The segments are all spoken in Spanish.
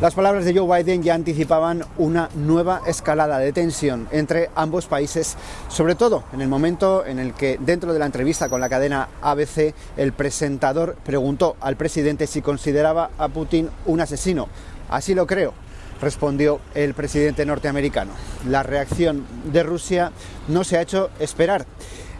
Las palabras de Joe Biden ya anticipaban una nueva escalada de tensión entre ambos países, sobre todo en el momento en el que dentro de la entrevista con la cadena ABC el presentador preguntó al presidente si consideraba a Putin un asesino. Así lo creo, respondió el presidente norteamericano. La reacción de Rusia no se ha hecho esperar.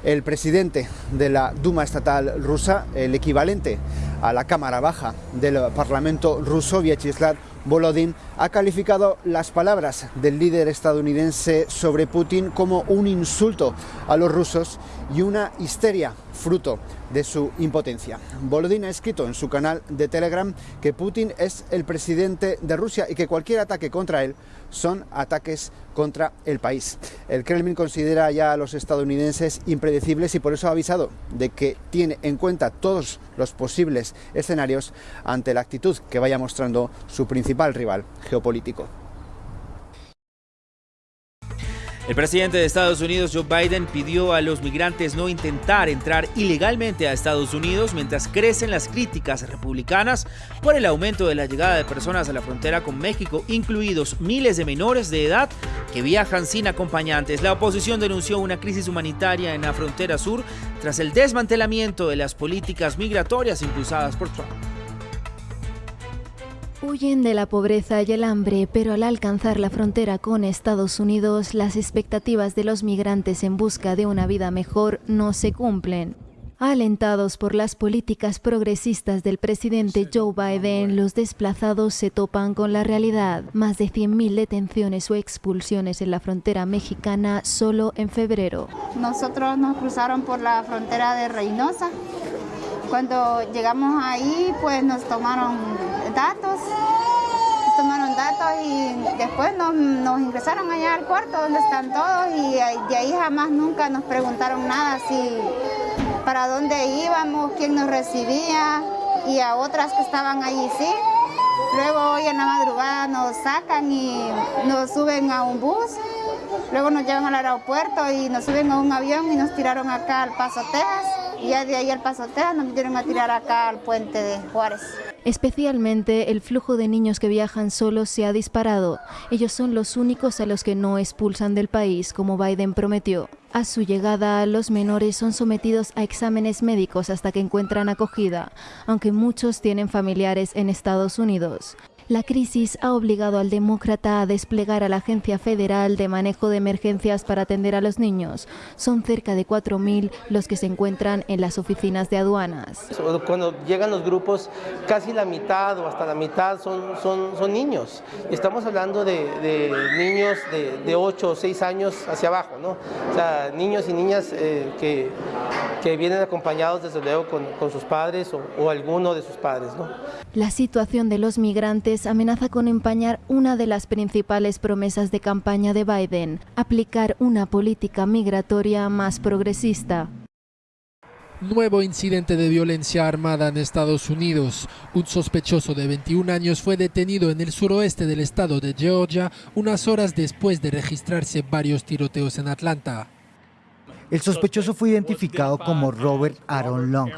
El presidente de la Duma estatal rusa, el equivalente a la Cámara Baja del Parlamento ruso, Vyacheslav Volodin ha calificado las palabras del líder estadounidense sobre Putin como un insulto a los rusos y una histeria fruto de su impotencia. Volodin ha escrito en su canal de Telegram que Putin es el presidente de Rusia y que cualquier ataque contra él son ataques contra el país. El Kremlin considera ya a los estadounidenses impredecibles y por eso ha avisado de que tiene en cuenta todos los posibles escenarios ante la actitud que vaya mostrando su principal rival geopolítico. El presidente de Estados Unidos, Joe Biden, pidió a los migrantes no intentar entrar ilegalmente a Estados Unidos mientras crecen las críticas republicanas por el aumento de la llegada de personas a la frontera con México, incluidos miles de menores de edad que viajan sin acompañantes. La oposición denunció una crisis humanitaria en la frontera sur tras el desmantelamiento de las políticas migratorias impulsadas por Trump. Huyen de la pobreza y el hambre, pero al alcanzar la frontera con Estados Unidos, las expectativas de los migrantes en busca de una vida mejor no se cumplen. Alentados por las políticas progresistas del presidente Joe Biden, los desplazados se topan con la realidad. Más de 100.000 detenciones o expulsiones en la frontera mexicana solo en febrero. Nosotros nos cruzaron por la frontera de Reynosa. Cuando llegamos ahí, pues nos tomaron datos, tomaron datos y después nos, nos, ingresaron allá al cuarto donde están todos y de ahí jamás nunca nos preguntaron nada, si para dónde íbamos, quién nos recibía y a otras que estaban allí sí. Luego hoy en la madrugada nos sacan y nos suben a un bus, luego nos llevan al aeropuerto y nos suben a un avión y nos tiraron acá al Paso Texas. Ya de ahí al Paso Texas nos vinieron a tirar acá al puente de Juárez. Especialmente el flujo de niños que viajan solos se ha disparado. Ellos son los únicos a los que no expulsan del país, como Biden prometió. A su llegada, los menores son sometidos a exámenes médicos hasta que encuentran acogida, aunque muchos tienen familiares en Estados Unidos. La crisis ha obligado al demócrata a desplegar a la Agencia Federal de Manejo de Emergencias para atender a los niños. Son cerca de 4.000 los que se encuentran en las oficinas de aduanas. Cuando llegan los grupos, casi la mitad o hasta la mitad son, son, son niños. Estamos hablando de, de niños de, de, 8 o 6 años hacia abajo, ¿no? O sea, niños y niñas eh, que, que, vienen acompañados desde luego con, con sus padres o, o alguno de sus padres, ¿no? La situación de los migrantes amenaza con empañar una de las principales promesas de campaña de Biden, aplicar una política migratoria más progresista. Nuevo incidente de violencia armada en Estados Unidos. Un sospechoso de 21 años fue detenido en el suroeste del estado de Georgia unas horas después de registrarse varios tiroteos en Atlanta. El sospechoso fue identificado como Robert Aaron Long,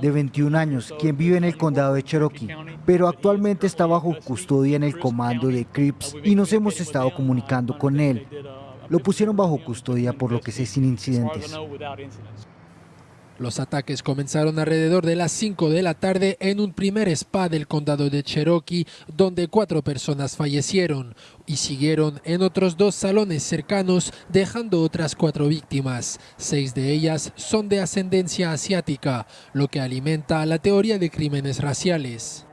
de 21 años, quien vive en el condado de Cherokee, pero actualmente está bajo custodia en el comando de Crips y nos hemos estado comunicando con él. Lo pusieron bajo custodia por lo que sé sin incidentes. Los ataques comenzaron alrededor de las 5 de la tarde en un primer spa del condado de Cherokee, donde cuatro personas fallecieron, y siguieron en otros dos salones cercanos, dejando otras cuatro víctimas. Seis de ellas son de ascendencia asiática, lo que alimenta la teoría de crímenes raciales.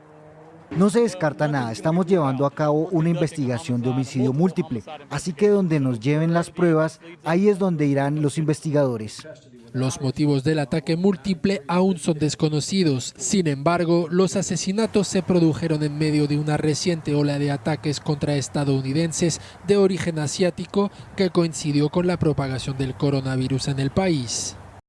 No se descarta nada, estamos llevando a cabo una investigación de homicidio múltiple, así que donde nos lleven las pruebas, ahí es donde irán los investigadores. Los motivos del ataque múltiple aún son desconocidos. Sin embargo, los asesinatos se produjeron en medio de una reciente ola de ataques contra estadounidenses de origen asiático que coincidió con la propagación del coronavirus en el país.